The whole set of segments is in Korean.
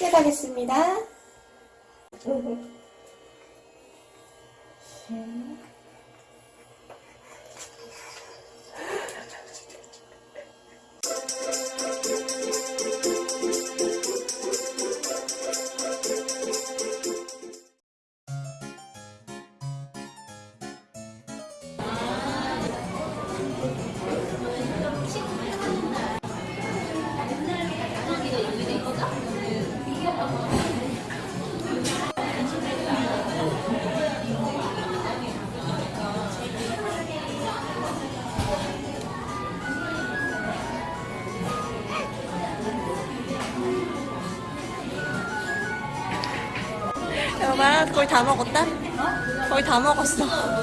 시작하겠습니다. 거의 다 먹었어.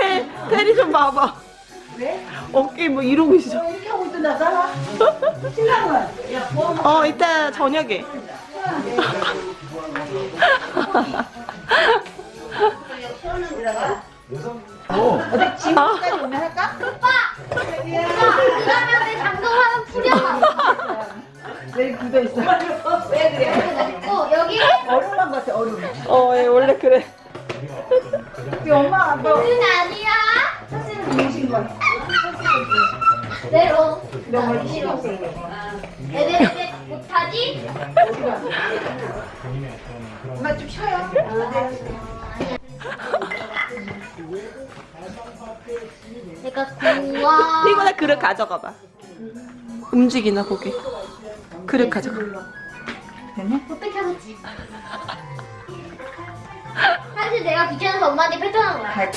언니 테리 좀 봐봐. 왜? 어깨 뭐 이러고 있어. 이렇게 하고 있던 나잖아. 신랑은 어 이따 저녁에. 어. 어디 지금까지 오면 할까? 그러면 장동하면 풀려. 왜 굳어 있어? 왜 그래? 어, 여기 얼음만 같아 얼음. 어 예, 원래 그래. 우리 엄마 너는 아니야. 사실은 중심 거. 내로. 너 원래 싫어. 애들 못하지? 엄마 좀 쉬어요. 내가 구워. 이거나 그릇 가져가 봐. 움직이나 보게. 그릇 가져가. 어떻게 하지? 사실 내가 귀찮아서 엄마한테 패턴한 거야.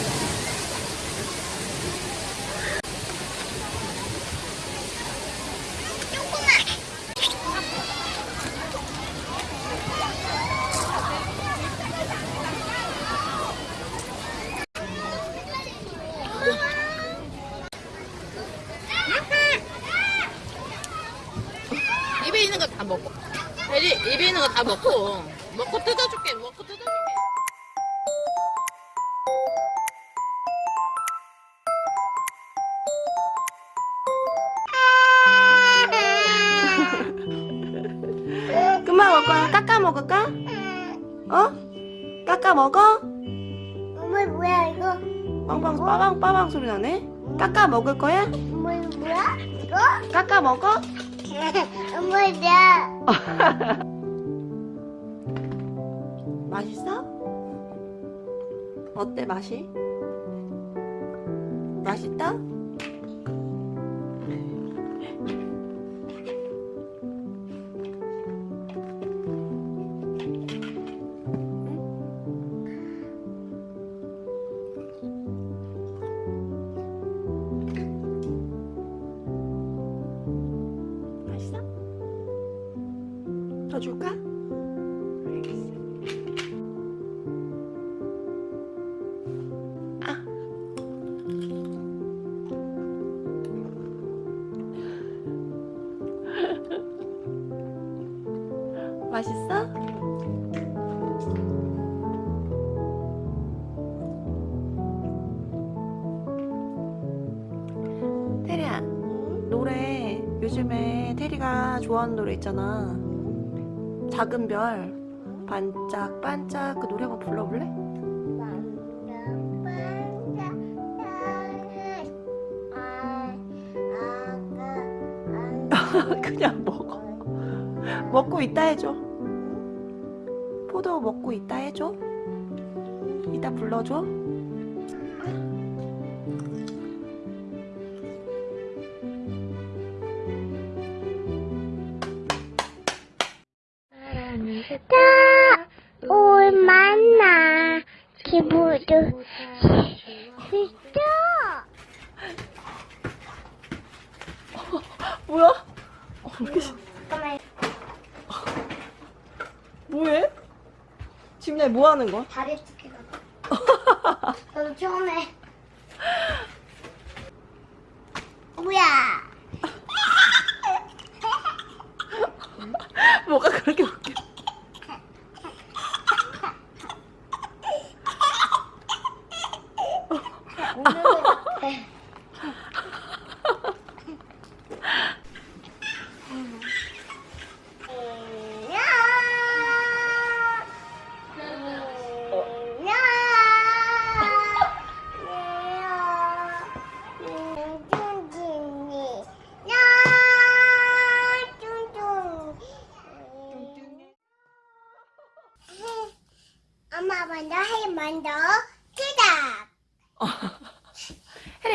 뭐야 이거? 빵빵 빠방 빠방 소리 나네. 깎아 먹을 거야? 이거 뭐야? 이거? 깎아 먹어? 엄마 이야. 맛있어? 어때 맛이? 맛있다? 맛있어? 테리야, 노래 요즘에 테리가 좋아하는 노래 있잖아. 작은 별, 반짝 반짝 그 노래 한번 불러볼래? 먹고 있다 해줘. 포도 먹고 있다 해줘. 이따 불러줘. 다올 만나. 기부도 진짜. 뭐야? 어, 왜 이렇게 뭐해? 지민아 뭐 하는 거야? 다리 찢기가 저도 처음에 뭐야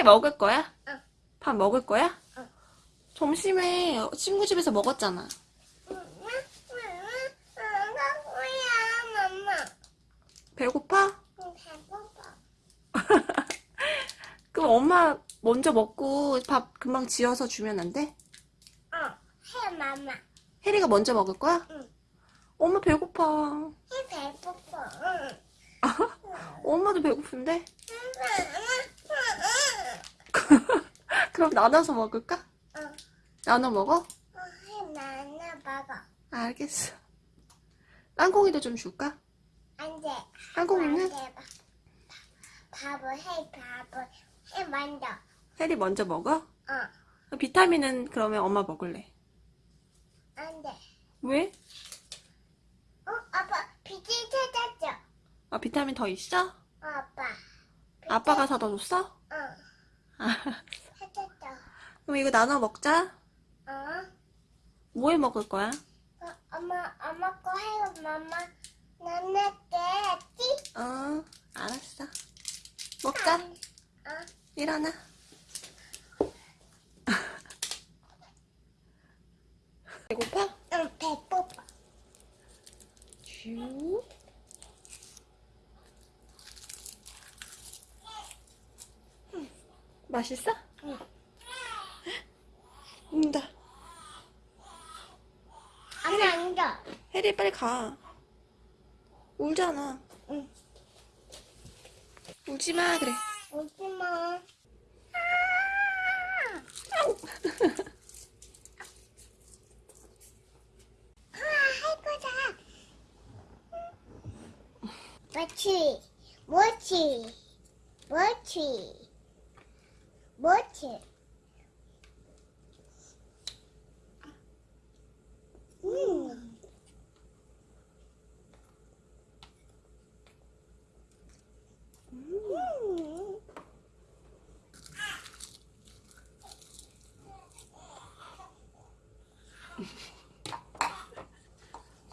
해리 먹을 거야? 응. 밥 먹을 거야? 응. 점심에 친구 집에서 먹었잖아. 뭐야 엄마 배고파? 배고파 그럼 엄마 먼저 먹고 밥 금방 지어서 주면 안 돼? 어해 마마 해리가 먼저 먹을 거야? 응. 엄마 배고파. 해 배고파 응. 엄마도 배고픈데? 그럼 나눠서 먹을까? 응. 나눠 먹어? 어, 해 나나 먹어 알겠어. 땅콩이도 좀 줄까? 안 돼 땅콩이는? 밥을 해 밥을 해 먼저 해리 먼저 먹어? 어 비타민은 그러면 엄마 먹을래. 안 돼 왜? 어 아빠 비질 찾았죠 아, 비타민 더 있어? 어, 아빠 아빠가 사다 줬어? 어 아, 찾았죠 그럼 이거 나눠 먹자. 어 뭐 해 먹을 거야? 어, 엄마, 엄마 거 해요, 엄마. 나나게 찌. 어, 알았어. 먹자. 어, 일어나. 배고파? 응, 배고파. 슈. 음, 맛있어? 응. 운다. 엄마 앉아. 혜리 빨리 가. 울잖아. 응. 울지 마 그래. 오지 마. 아, 할 거다. 뭐지? 뭐지? 뭐지? 뭐지? 음. 음.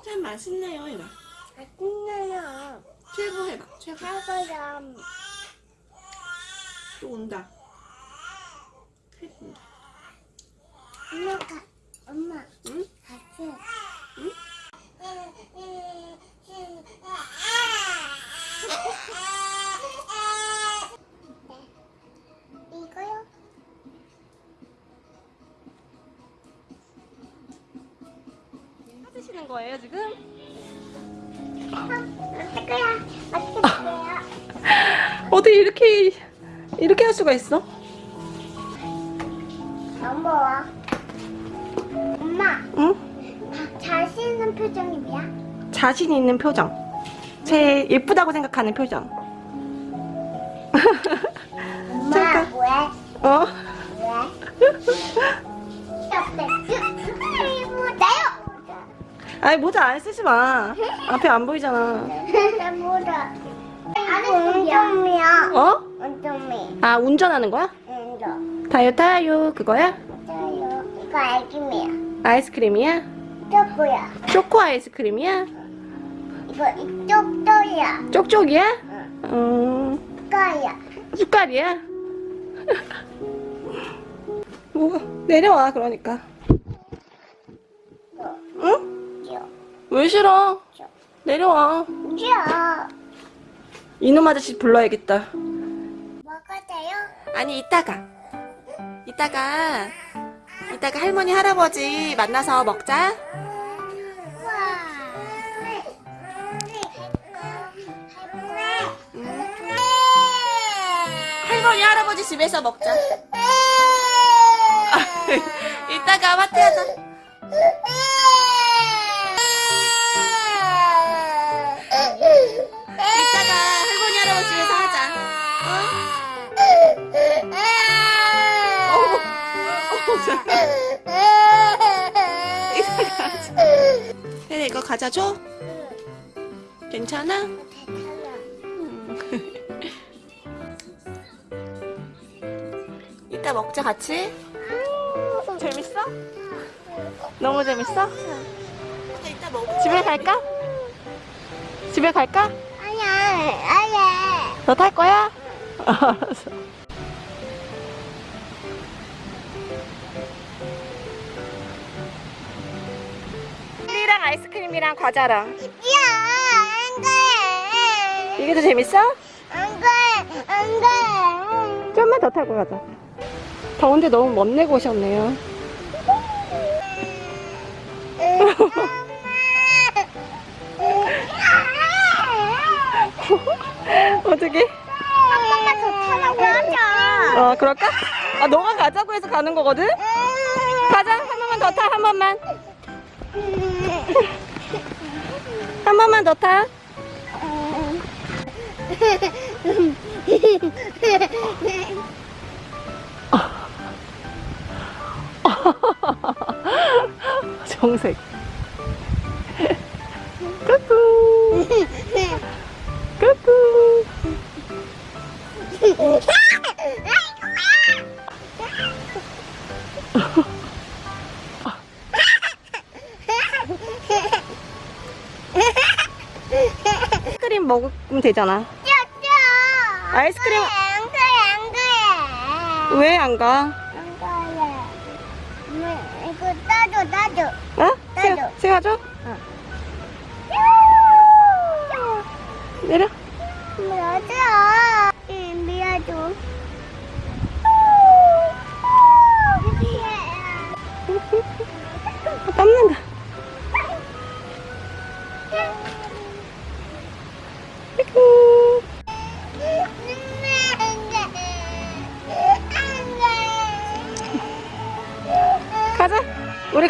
참 맛있네요 해봐. 맛있네요. 최고 해봐. 최고. 할거야. 또 온다. 혜리 온다. 엄마, 가, 엄마, 응? 같이. 응? 이거요? 찾으시는 거예요 지금? 할 거야. 맛있게 드세요. 어떻게 이렇게 이렇게 할 수가 있어? 넘어와. 엄마, 응? 자신 있는 표정이 뭐야? 자신 있는 표정. 제일 예쁘다고 생각하는 표정. 엄마, 잠깐. 왜? 어? 왜? 나요! 아니 모자 안 쓰지 마. 앞에 안 보이잖아. 뭐라? 운동이야. 어? 운동이. 아 운전하는 거야? 운동. 타요 타요 그거야? 저요. 이거 알기미야. 아이스크림이야? 쪼꼬야. 초코 아이스크림이야? 이거 이쪽 또야. 쪽쪽이야? 응. 음, 거야. 숟갈이야? 뭐가 내려와 그러니까. 응? 귀여워. 왜 싫어? 내려와. 싫어. 이놈 아저씨 불러야겠다. 먹어도요? 아니 이따가. 이따가. 이따가 할머니 할아버지 만나서 먹자. 할머니 할아버지 집에서 먹자. 이따가 마트 하자. 과자 줘? 괜찮아? 이따 먹자 같이. 재밌어? 너무 재밌어? 집에 갈까? 집에 갈까? 아니야, 아니야. 너 탈 거야? 알았어. 랑 아이스크림이랑 과자랑 야, 안 돼. 이게 더 재밌어? 안 돼, 안 돼. 좀만 더 타고 가자. 더운데 너무 멋 내고 오셨네요. 어떻게? 한 번만 더 타라고 하자. 어, 그럴까? 아, 너가 가자고 해서 가는 거거든? 가자, 한 번만 더 타, 한 번만. 한 번만 더 타. 정색. 되잖아. 아이스크림-. 왜 안 가?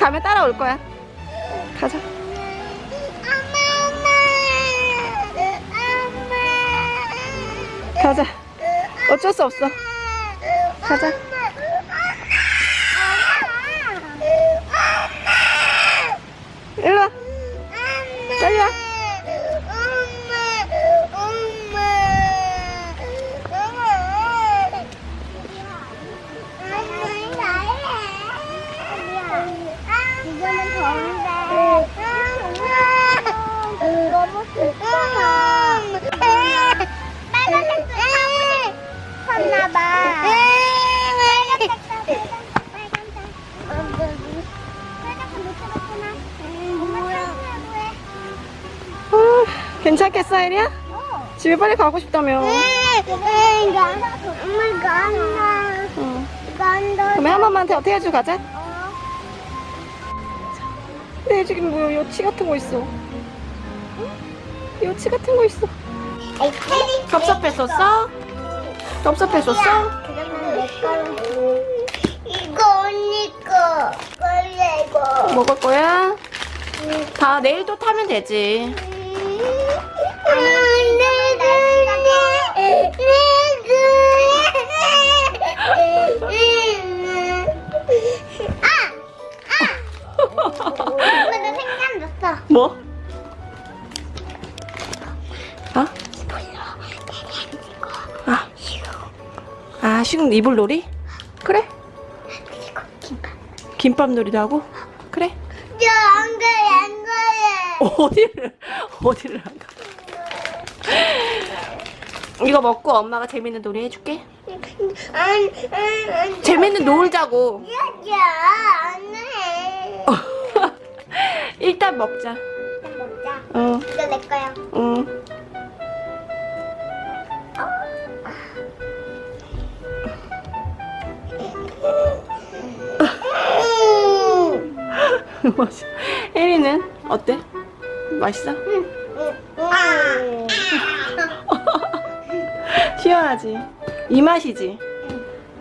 가면 따라올 거야. 가자. 가자. 어쩔 수 없어. 가자. 괜찮겠어, 혜리야? 어. 집에 빨리 가고 싶다며. 엄마 간다. 응. 간다. 그러면 한 번만 더 태워주고 가자. 어. 네, 지금 뭐 요치 같은 거 있어. 요치 같은 거 있어. 섭섭했었어? 그러면 내 거로. 이거 언니 거. 원래 이거. 먹을 거야? 다 내일 또 타면 되지. 뭐? 어? 아, 아, 지금 이불 놀이? 그래? 김밥 놀이도 하고? 그래? 어디를, 어디를 안 가? 이거 먹고 엄마가 재밌는 놀이 해줄게. 재밌는 놀자고. 일단 먹자. 먹자. 어, 이거 내 거야. 응. 맛있어. 혜리는 어때? 맛있어? 아. 시원하지? 이 맛이지?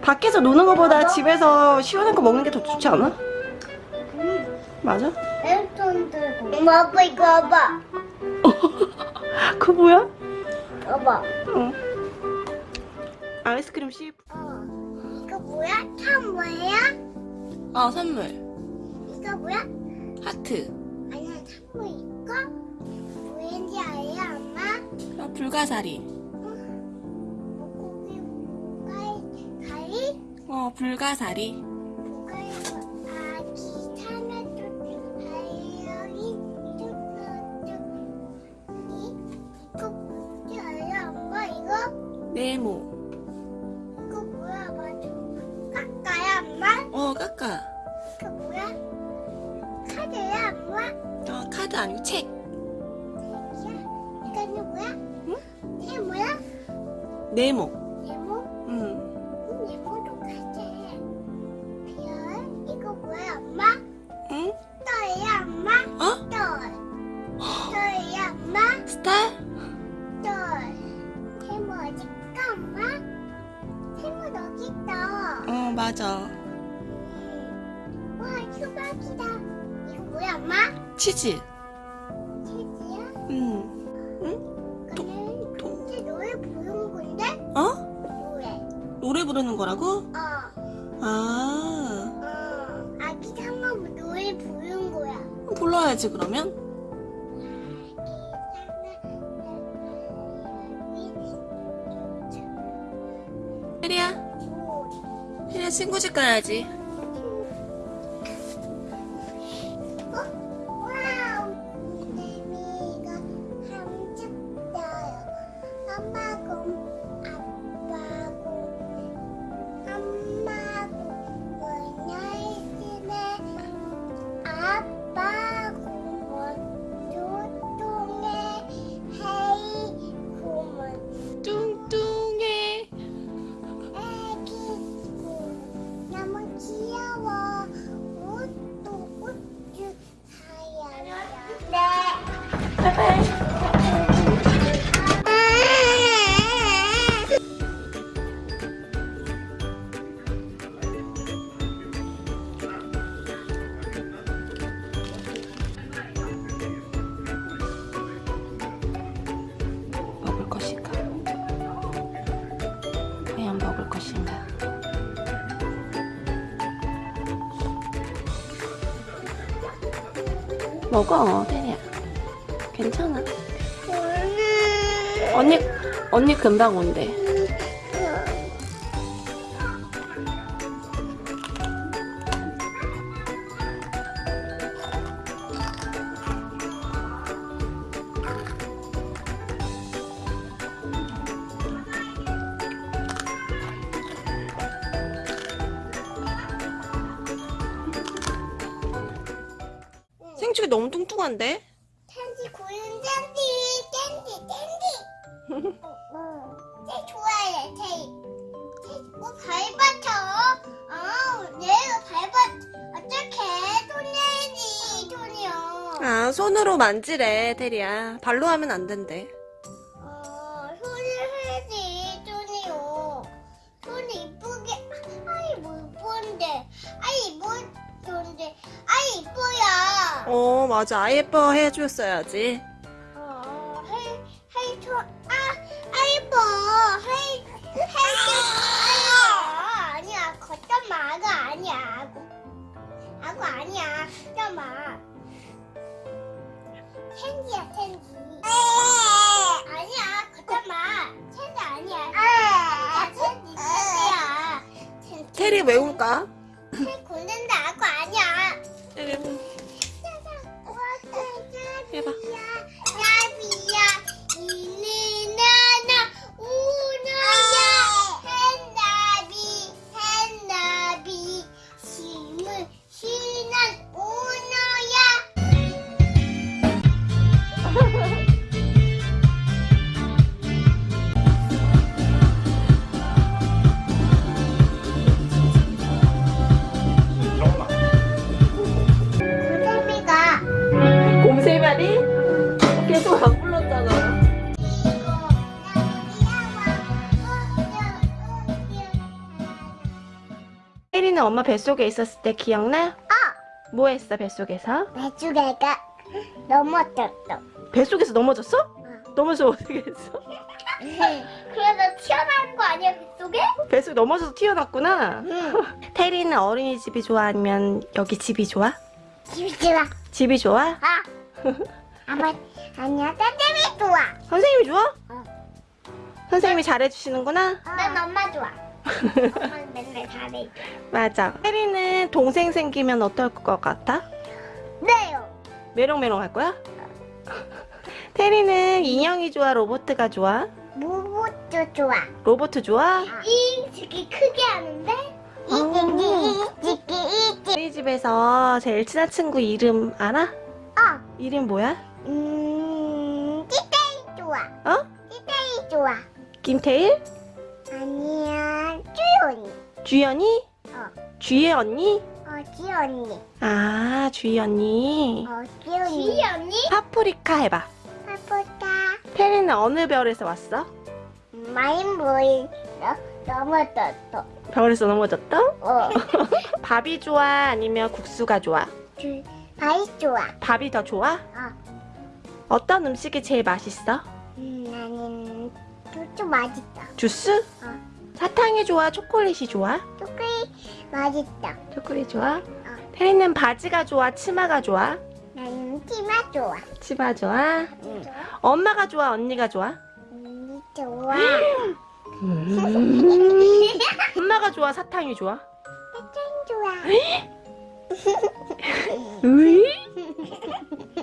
밖에서 노는 것보다 집에서 시원한 거 먹는 게 더 좋지 않아? 맞아? 랜턴 들고. 엄마 아빠 이거 봐봐. 그거 뭐야? 봐봐. 응. 아이스크림 씨. 어. 이거 뭐야? 참 뭐야? 아 선물. 이거 뭐야? 하트. 아니야 참뭐 이거? 뭐인지 알아 엄마? 아, 불가사리. 이거? 네모. 이거 뭐야 맞아 깎아야 엄마? 어 까까. 이거 뭐야? 카드야 엄마? 어 카드 아니고 책. 책이야? 이거는 뭐야? 응? 이게 뭐야? 네모? 친구 집 가야지. 먹어, 테리야. 괜찮아. 언니, 언니 금방 온대. 생축이 너무 뚱뚱한데? 캔디 고른 캔디 캔디 캔디 쟤 좋아해 쟤쟤뭐 밟아쳐 아 내가 밟아 어떡해 손 내지 손이요 아, 손으로 만지래, 테리야. 발로 하면 안 된대. 어, 맞아. 아이 예뻐 해줬어야지. 어, 헤이, 헤이, 저, 아, 아이버, 헤이, 헤이, 아이버. 아니야, 걷던 마가 아니야. 아구, 아구 아니야. 걷던 마. 캔디야, 캔디. 아니야, 걷던 마. 캔디 아니야. 캔디야. 캔디. 테리 외울까? 테리는 엄마 뱃속에 있었을 때 기억나? 어. 뭐 했어 뱃속에서? 배추개가 넘어졌어. 뱃속에서 넘어졌어? 넘어져서 어떻게 했어? 그래서 튀어나온 거 아니야 뱃속에? 뱃속에 넘어져서 튀어났구나 응. 테리는 어린이집이 좋아 아니면 여기 집이 좋아? 집이 좋아. 집이 좋아? 아. 아마 아니야 따뜻이 좋아. 선생님이 좋아? 어. 선생님이 잘해주시는구나? 난 엄마 좋아. 엄마는 맨날 잘해. 맞아 테리는 동생 생기면 어떨 것 같아? 네요. 메롱메롱 할 거야? 테리는 인형이 좋아 로보트가 좋아? 무부도 좋아. 로보트 좋아? 이 저기 크게 하는데 이끼. 테리 집에서 제일 친한 친구 이름 알아? 어. 이름 뭐야? 음. 찌떼이 좋아. 어? 찌떼이 좋아. 김태일? 주연이? 어. 주혜 언니? 어 지연이. 아 주희 언니 어 지연이. 지연이? 파프리카 해봐 파프리카. 테리는 어느 별에서 왔어? 마인보이 넘어졌어. 별에서 넘어졌다? 어. 밥이 좋아 아니면 국수가 좋아? 주 바이 좋아. 밥이 더 좋아? 어. 어떤 음식이 제일 맛있어? 음, 나는 쭈쭈 맛있다. 주스? 어. 사탕이 좋아? 초콜릿이 좋아? 초콜릿 맛있다. 초콜릿 좋아? 테리는 바지가 좋아? 치마가 좋아? 나는 티마 좋아. 치마 좋아? 응. 엄마가 좋아? 언니가 좋아? 언니 좋아. 엄마가 좋아? 사탕이 좋아? 사탕 좋아. 으이?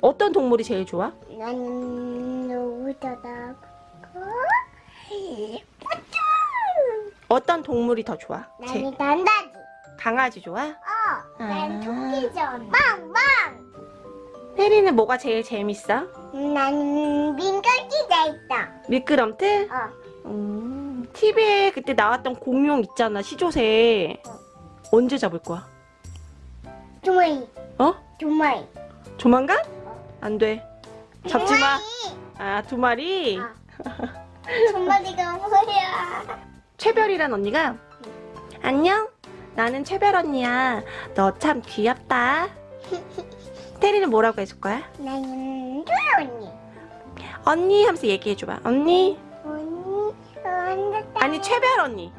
어떤 동물이 제일 좋아? 나는 누구더라? 어떤 동물이 더 좋아? 제 나는 단다지. 강아지 좋아? 어. 난 아. 토끼전. 빵빵. 테리는 뭐가 제일 재밌어? 나는 민간기가 있다. 미끄럼틀? 어. 음, TV에 그때 나왔던 공룡 있잖아, 시조새. 언제 잡을 거야? 두마리. 어? 두마리. 조만간? 안 돼. 잡지 마. 아, 두 마리. 어. 두 마리가 뭐야? 최별이란 언니가 안녕. 나는 최별 언니야. 너 참 귀엽다. 테리는 뭐라고 해줄 거야? 나는 조연이. 언니 하면서 얘기해줘봐. 언니? 언니, 언니, 아니, 최별 언니.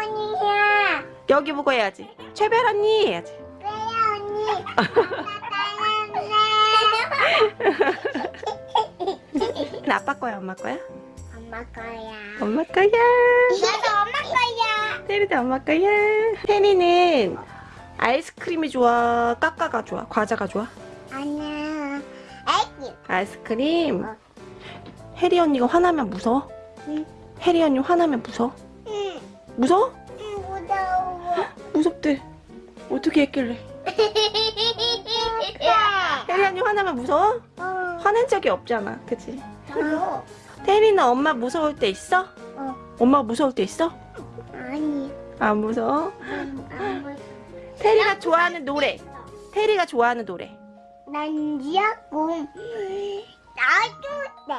언니야. 여기 보고 해야지. 최별 언니 해야지. 왜 언니? 아빠 거야, 엄마 거야? 엄마 거야. 엄마 거야. 나도 엄마 거야. 테리도 엄마 거야. 테리는 아이스크림이 좋아? 까까가 좋아? 과자가 좋아? 아니야. 아이스크림. 어. 혜리 언니가 화나면 무서워? 응. 혜리 언니 화나면 무서워? 응. 무서워? 응, 무서워. 무섭대. 어떻게 했길래? 혜리 언니 화나면 무서워? 어. 화낸 적이 없잖아. 그치? 어. 테리는 엄마 무서울 때 있어? 어. 엄마 무서울 때 있어? 아니. 안 무서워? 음, 안 무서워. 테리가 좋아하는 노래. 테리가 좋아하는 노래. 난 이야꿈. 나도 돼.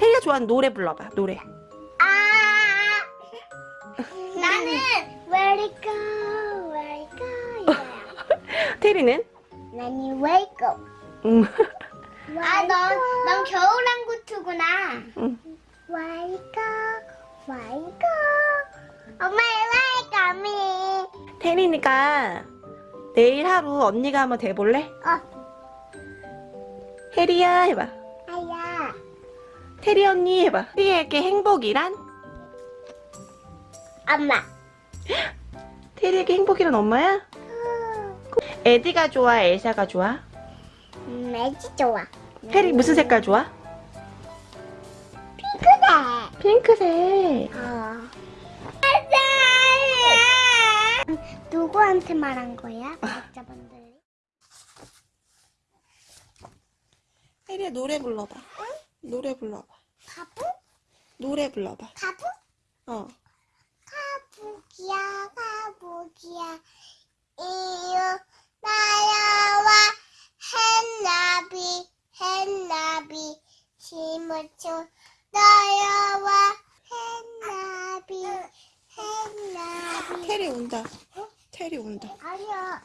테리가 좋아하는 노래 불러봐. 노래. 아. 나는 Where it go, Where it go. 테리는? 나는 Wake up. 음. 아, 넌, 넌 겨울왕구트구나. 응. Wake up. 엄마, me. 테리니까 내일 하루 언니가 한번 돼볼래? 어. 혜리야 해봐. 아야. 테리 언니 해봐. 테리에게 행복이란? 엄마. 테리에게 행복이란 엄마야? 에디가 좋아? 엘사가 좋아? 음, 애기 좋아. 테리 무슨 색깔 좋아? 그래. 핑크색. 어. 누구한테 말한 거야? 구독자분들. 혜리야 노래 불러봐. 노래 불러봐. 가부? 노래 불러봐. 가부? 어. 가부기야, 가부기야. 이유 날아와 햇나비, 햇나비. 심어쳐 날아와 햇나비, 햇나비. 테리 운다. 테리 운다. 아니야.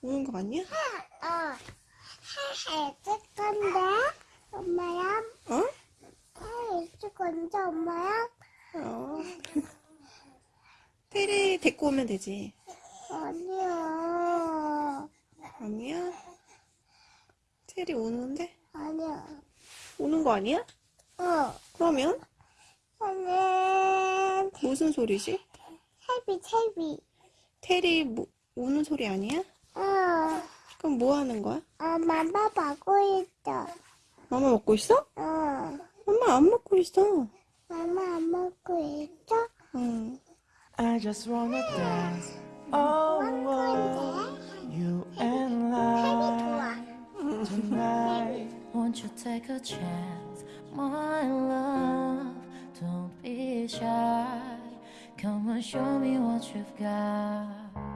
우는 거 맞냐? 어. 해줄 건데, 엄마야. 어? 해줄 건데, 엄마야. 어. 테리 데리고 오면 되지. 아니야. 아니야? 테리 우는데? 아니야. 우는 거 아니야? 어. 그러면 나는 무슨 소리지? 채비, 채비. 테리 뭐, 우는 소리 아니야? 어. 그럼 뭐 하는 거야? 엄마 보고 있어. 마마 먹고 있어? 어. 엄마 안 먹고 있어. 엄마 안 먹고 있어? 응. I just wanna dance. Oh, you and I tonight. Won't you take a chance, my love? Don't be shy. Come and show me what you've got.